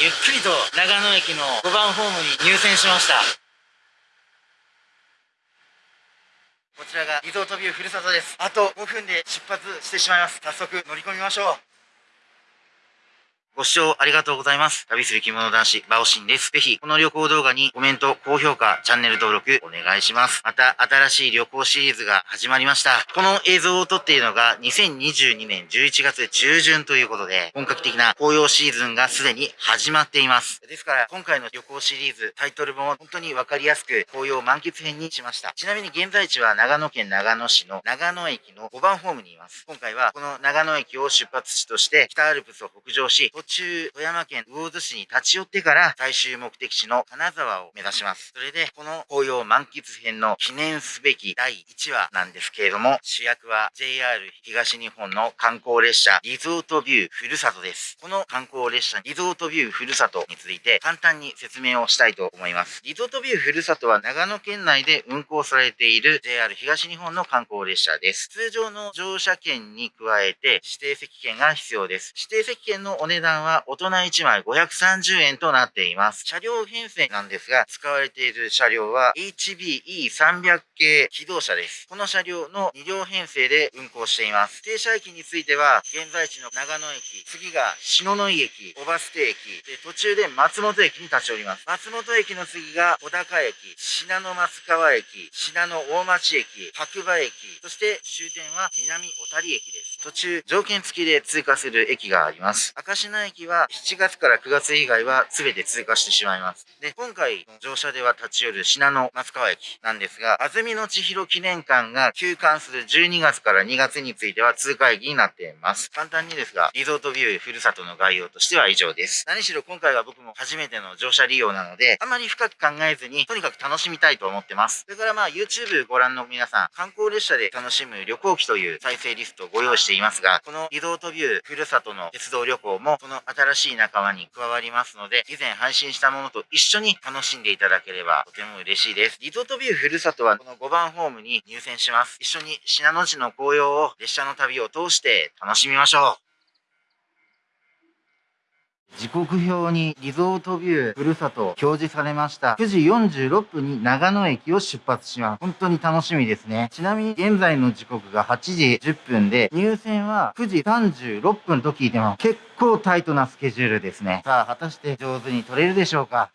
ゆっくりと長野駅の5番ホームに入線しました。こちらがリゾートビューふるさとです。あと5分で出発してしまいます。早速乗り込みましょう。ご視聴ありがとうございます。旅する着物男子、バオシンです。ぜひ、この旅行動画にコメント、高評価、チャンネル登録、お願いします。また、新しい旅行シリーズが始まりました。この映像を撮っているのが、2022年11月中旬ということで、本格的な紅葉シーズンがすでに始まっています。ですから、今回の旅行シリーズ、タイトルも本当にわかりやすく、紅葉満喫編にしました。ちなみに現在地は長野県長野市の長野駅の5番ホームにいます。今回は、この長野駅を出発地として、北アルプスを北上し、中、富山県魚津市に立ち寄ってから最終目的地の金沢を目指します。それで、この紅葉満喫編の記念すべき第1話なんですけれども、主役は JR 東日本の観光列車リゾートビューふるさとです。この観光列車リゾートビューふるさとについて簡単に説明をしたいと思います。リゾートビューふるさとは長野県内で運行されている JR 東日本の観光列車です。通常の乗車券に加えて指定席券が必要です。指定席券のお値段は大人1枚530円となっています。車両編成なんですが、使われている車両は HBE300 系機動車です。この車両の2両編成で運行しています。停車駅については、現在地の長野駅、次が篠ノ井駅、小バス停駅、で途中で松本駅に立ち寄ります。松本駅の次が小高駅、信濃松川駅、信濃大町駅、白馬駅、そして終点は南小谷駅です。途中、条件付きで通過する駅があります。赤品駅は7月から9月以外は全て通過してしまいます。で、今回乗車では立ち寄る信濃松川駅なんですが、安住の千尋記念館が休館する12月から2月については通過駅になっています。簡単にですが、リゾートビューふるさとの概要としては以上です。何しろ今回は僕も初めての乗車利用なので、あまり深く考えずに、とにかく楽しみたいと思ってます。それからまあ YouTube ご覧の皆さん、観光列車で楽しむ旅行機という再生リストをご用意していますが、このリゾートビューふるさとの鉄道旅行も、この新しい仲間に加わりますので、以前配信したものと一緒に楽しんでいただければとても嬉しいです。リゾートビューふるさとはこの5番ホームに入線します。一緒に信濃路の紅葉を列車の旅を通して楽しみましょう。時刻表にリゾートビューふるさと表示されました。9時46分に長野駅を出発します。本当に楽しみですね。ちなみに現在の時刻が8時10分で入線は9時36分と聞いてます。結構タイトなスケジュールですね。さあ、果たして上手に撮れるでしょうか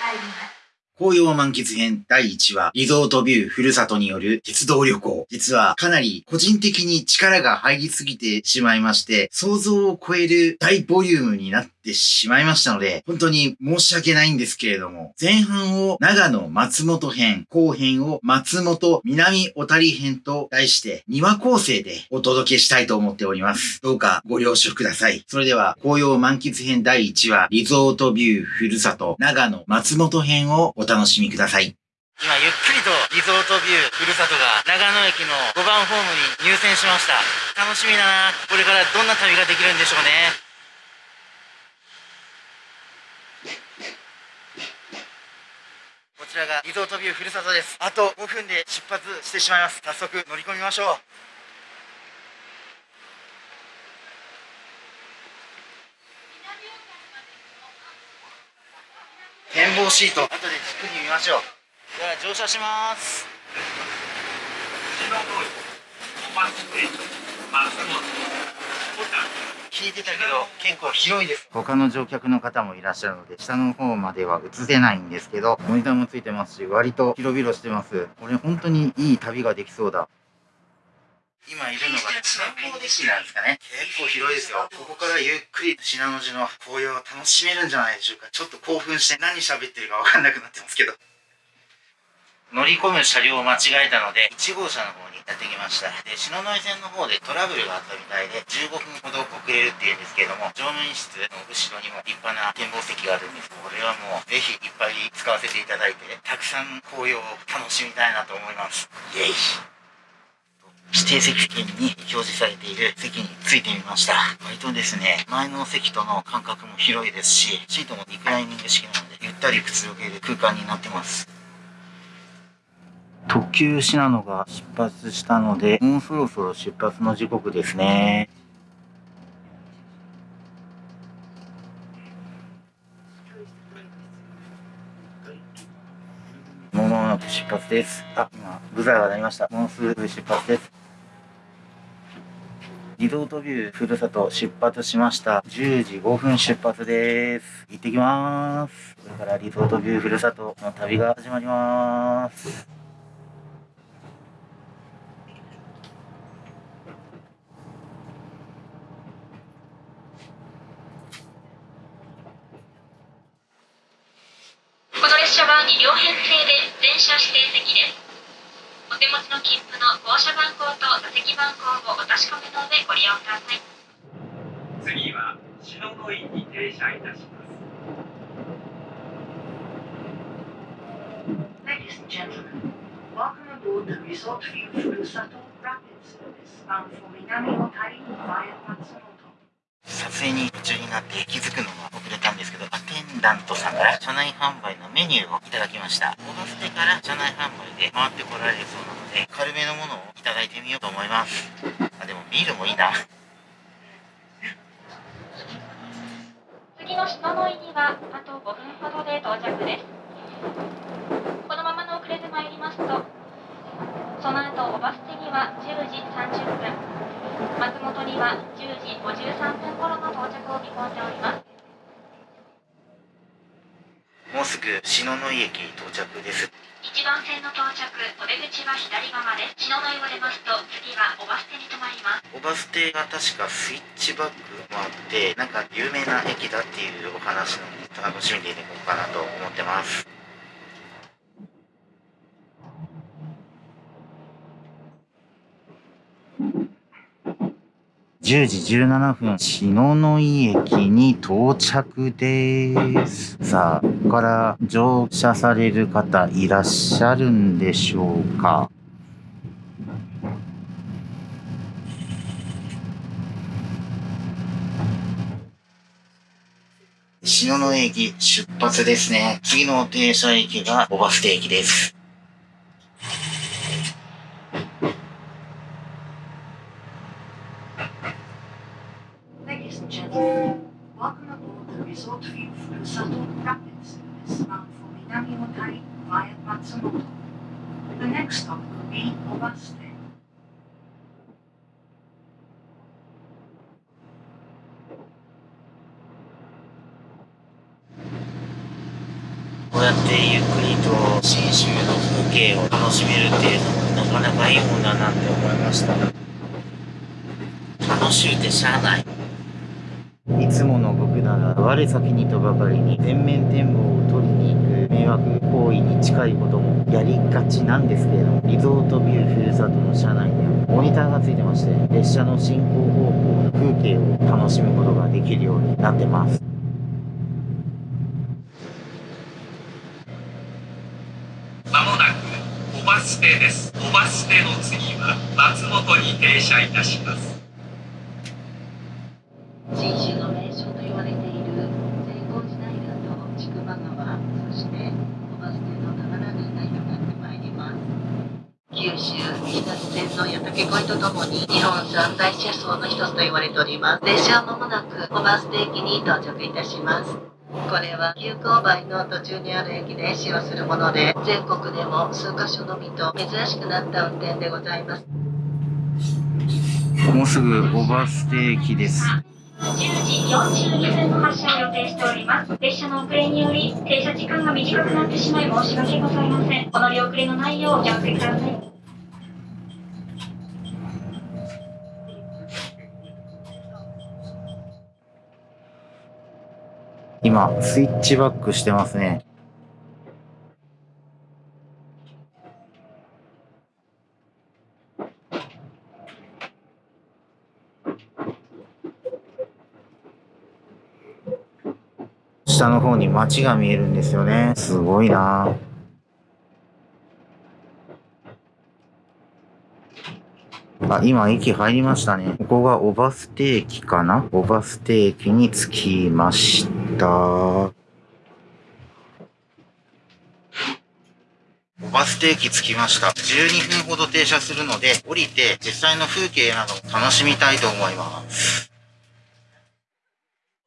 入ります。紅葉満喫編第1話、リゾートビューふるさとによる鉄道旅行。実はかなり個人的に力が入りすぎてしまいまして、想像を超える大ボリュームになってってしまいましたので、本当に申し訳ないんですけれども、前半を長野松本編、後編を松本南小谷編と題して2話構成でお届けしたいと思っております。どうかご了承ください。それでは、紅葉満喫編第1話、リゾートビューふるさと長野松本編をお楽しみください。今ゆっくりとリゾートビューふるさとが長野駅の5番ホームに入線しました楽しみだなこれからどんな旅ができるんでしょうねちらがリゾートビューふるさとです。あと5分で出発してしまいます。早速乗り込みましょう。展望シート。後でじっくり見ましょう。では乗車します。聞いてたけど結構広いです。他の乗客の方もいらっしゃるので下の方までは映せないんですけどモニターもついてますし割と広々してます。これ本当にいい旅ができそうだ。今いるのが観光デッキなんですかね。結構広いですよ。ここからゆっくり信濃路の紅葉を楽しめるんじゃないでしょうか。ちょっと興奮して何喋ってるか分かんなくなってますけど乗り込む車両を間違えたので1号車の方にやってきました。で篠ノ井線の方でトラブルがあったみたいで15分ほど遅れるっていうんですけれども乗務員室の後ろにも立派な展望席があるんです。これはもうぜひいっぱい使わせていただいてたくさん紅葉を楽しみたいなと思います。イエイ。指定席券に表示されている席についてみました。割とですね前の席との間隔も広いですしシートもリクライニング式なのでゆったりくつろげる空間になってます。特急信濃が出発したので、もうそろそろ出発の時刻ですね。もう間もなく出発です。あ、今、ブザーが鳴りました。もうすぐ出発です。リゾートビューふるさと出発しました。10時5分出発です。行ってきます。これからリゾートビューふるさとの旅が始まります。この列車は2両編成で全車指定席です。お手持ちの切符の号車番号と座席番号をお確かめの上ご利用ください。次は篠ノ井に停車いたします。Ladies and gentlemen, welcome aboard the Resort View Furusato Rapid Service bound for Minami Otai via Matsumoto. 撮影に夢中になって気づくのが遅れたんですけど、アテンダントさんから車内販売のメニューをいただきました。オバステから車内販売で回ってこられるそうなので、軽めのものをいただいてみようと思います。あ、でもビールもいいな。次の篠ノ井にはあと5分ほどで到着です。このままの遅れてまいりますと、その後おバス停には10時30分。松本には10時53分頃の到着を見込んでおります。もうすぐ篠ノ井駅到着です。1番線の到着お出口は左側です。篠ノ井を出ますと次はおバス停に停まります。おバス停が確かスイッチバックもあってなんか有名な駅だっていうお話なので楽しみでいこうかなと思ってます10時17分、篠ノ井駅に到着です。さあ、ここから乗車される方いらっしゃるんでしょうか？篠ノ井駅出発ですね。次の停車駅が小バス停駅です。こうやってゆっくりと信州の風景を楽しめるっていうのもなかなかいいもんだなって思いました。楽しゅうてしゃあない。いつもの僕なら我先にとばかりに全面展望を取りに行く迷惑行為に近いこともやりがちなんですけれどもリゾートビューふるさとの車内にはモニターがついてまして列車の進行方向の風景を楽しむことができるようになってますス停です。おバス停の次は松本に停車いたします。信州の名所と言われている聖光寺平と筑波川、そしておバス停の長良川が広がってまいります。九州北線の矢竹越えとともに日本三大車窓の一つと言われております。列車は間もなくおバス停駅に到着いたします。これは急勾配の途中にある駅で使用するもので全国でも数カ所のみと珍しくなった運転でございます。もうすぐ小バス停駅です。10時42分の発車を予定しております。列車の遅れにより停車時間が短くなってしまい申し訳ございません。お乗り遅れのないようお気をつけください今、スイッチバックしてますね。下の方に街が見えるんですよね。すごいなあ、今駅入りましたね。ここが小バス停駅かな？小バス停駅に着きました。小バス停駅着きました。12分ほど停車するので、降りて実際の風景なども楽しみたいと思います。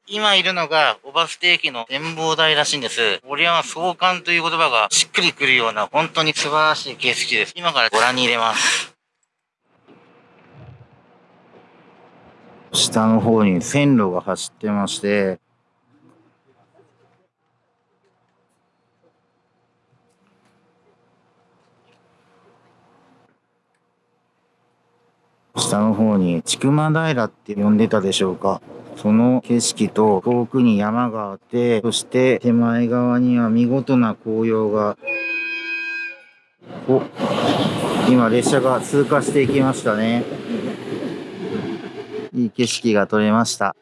今いるのが、小バス停駅の展望台らしいんです。これは壮観という言葉がしっくりくるような、本当に素晴らしい景色です。今からご覧に入れます。下の方に線路が走ってまして、下の方に千曲平って呼んでたでしょうか。その景色と遠くに山があって、そして手前側には見事な紅葉が。お、今列車が通過していきましたね。いい景色が撮れました。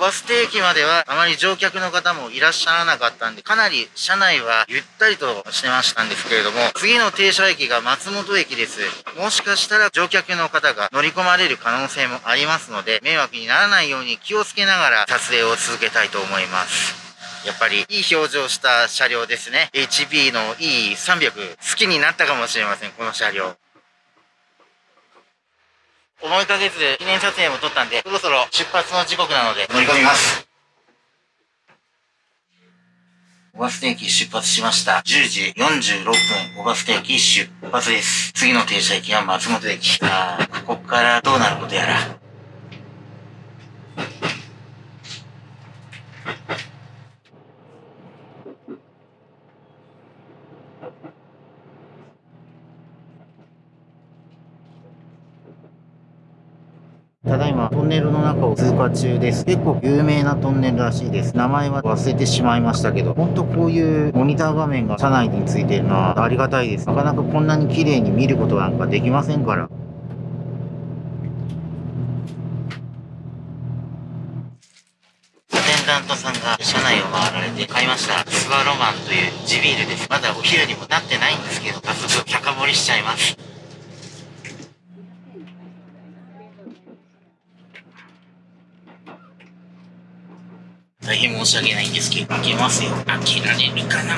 バス停駅まではあまり乗客の方もいらっしゃらなかったんで、かなり車内はゆったりとしてましたんですけれども、次の停車駅が松本駅です。もしかしたら乗客の方が乗り込まれる可能性もありますので、迷惑にならないように気をつけながら撮影を続けたいと思います。やっぱりいい表情した車両ですね。HB の E300 好きになったかもしれません、この車両。思いかけず記念撮影も撮ったんで、そろそろ出発の時刻なので乗り込みます。小バス駅出発しました。10時46分、小バス駅出発です。次の停車駅は松本駅。ああ、ここからどうなることやら。ただいまトンネルの中を通過中です。結構有名なトンネルらしいです。名前は忘れてしまいましたけど、ほんとこういうモニター画面が車内についてるのはありがたいです。なかなかこんなに綺麗に見ることなんかできませんから。アテンダントさんが車内を回られて買いました。スワロマンという地ビールです。まだお昼にもなってないんですけど、早速高盛りしちゃいます。大変申し訳ないんですけど、開けますよ。開けられるかな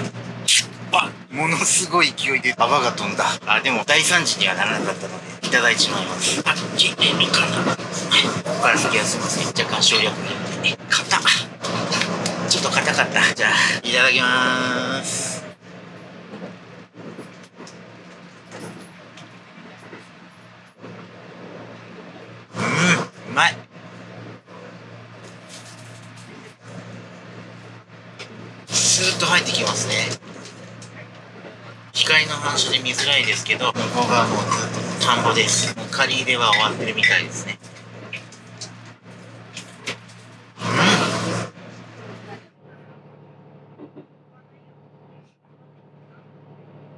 あ、ものすごい勢いで泡が飛んだ。あ、でも大惨事にはならなかったので、いただいちまいます。開けれるかなここから先はすいません。若干省略によってね。硬っちょっと硬かった。じゃあ、いただきまーす。うん、うまい。スーッと入ってきますね。光の反射で見づらいですけど向こう側もうずっと田んぼです。もう借り入れは終わってるみたいですね。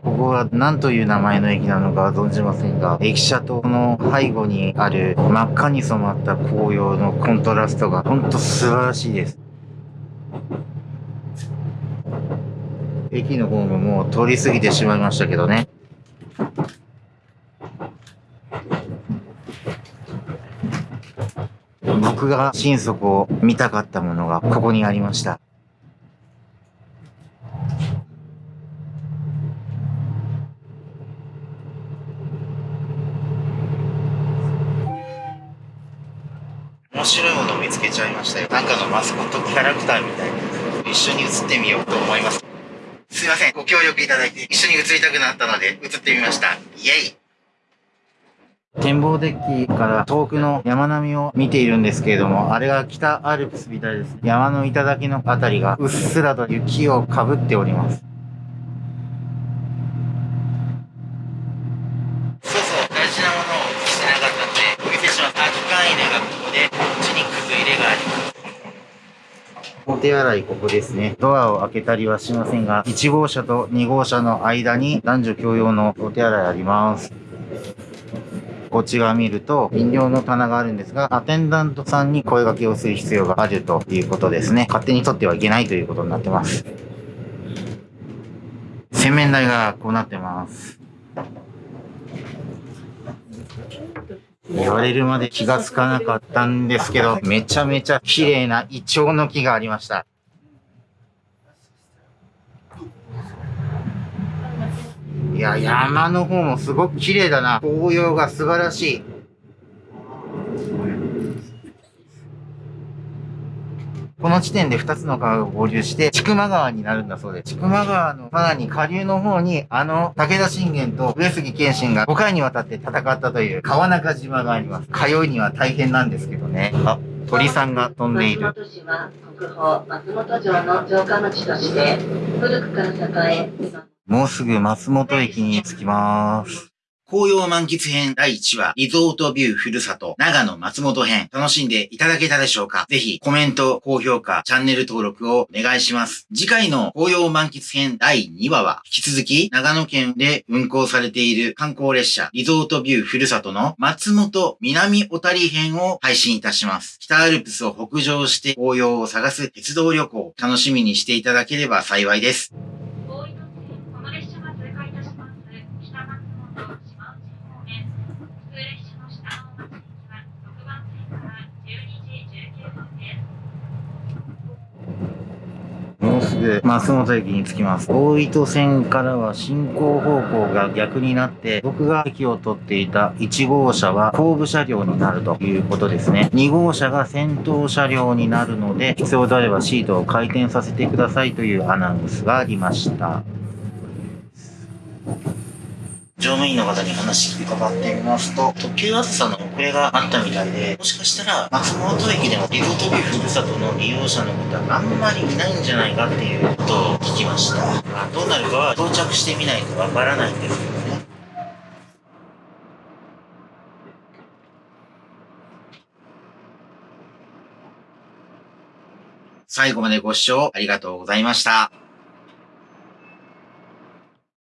ここは何という名前の駅なのかは存じませんが、駅舎との背後にある真っ赤に染まった紅葉のコントラストが本当素晴らしいです。駅のホームも通り過ぎてしまいましたけどね。僕が心底を見たかったものがここにありました。面白いものを見つけちゃいましたよ。なんかのマスコットキャラクターみたいな。一緒に写ってみようと思います。すいません。ご協力いただいて一緒に写りたくなったので写ってみました。イェイ展望デッキから遠くの山並みを見ているんですけれども、あれが北アルプスみたいです。山の頂のあたりがうっすらと雪をかぶっております。そうそう、大事なものをお見せしてなかったので、お見せします。あ、機関入れがここで、こっちにくず入れがあります。お手洗いここですね。ドアを開けたりはしませんが、1号車と2号車の間に男女共用のお手洗いあります。こっち側見ると飲料の棚があるんですが、アテンダントさんに声掛けをする必要があるということですね。勝手に取ってはいけないということになってます。洗面台がこうなってます。言われるまで気がつかなかったんですけど、めちゃめちゃ綺麗なイチョウの木がありました。いや、山の方もすごく綺麗だな。紅葉が素晴らしい。この地点で2つの川が合流して、千曲川になるんだそうで、千曲川のさらに下流の方に、あの、武田信玄と上杉謙信が5回にわたって戦ったという川中島があります。通いには大変なんですけどね。あ、鳥さんが飛んでいる。松本市は国宝松本城の城下町として古くから栄え今もうすぐ松本駅に着きます。紅葉満喫編第1話、リゾートビューふるさと、長野松本編、楽しんでいただけたでしょうか？ぜひ、コメント、高評価、チャンネル登録をお願いします。次回の紅葉満喫編第2話は、引き続き、長野県で運行されている観光列車、リゾートビューふるさとの松本南小谷編を配信いたします。北アルプスを北上して紅葉を探す鉄道旅行、楽しみにしていただければ幸いです。大井戸線この列車が通過いたします北松本島内方面普通列車の下の松駅は6番線から12時19分ですもうすぐ松本駅に着きます。大糸線からは進行方向が逆になって、僕が駅を取っていた1号車は後部車両になるということですね。2号車が先頭車両になるので、必要であればシートを回転させてくださいというアナウンスがありました。乗務員の方に話伺ってみますと、特急あずさの遅れがあったみたいで、もしかしたら松本駅でもリゾートビふるさとの利用者の方あんまりいないんじゃないかっていうことを聞きました。どうなるかは到着してみないとわからないんですけどね。最後までご視聴ありがとうございました。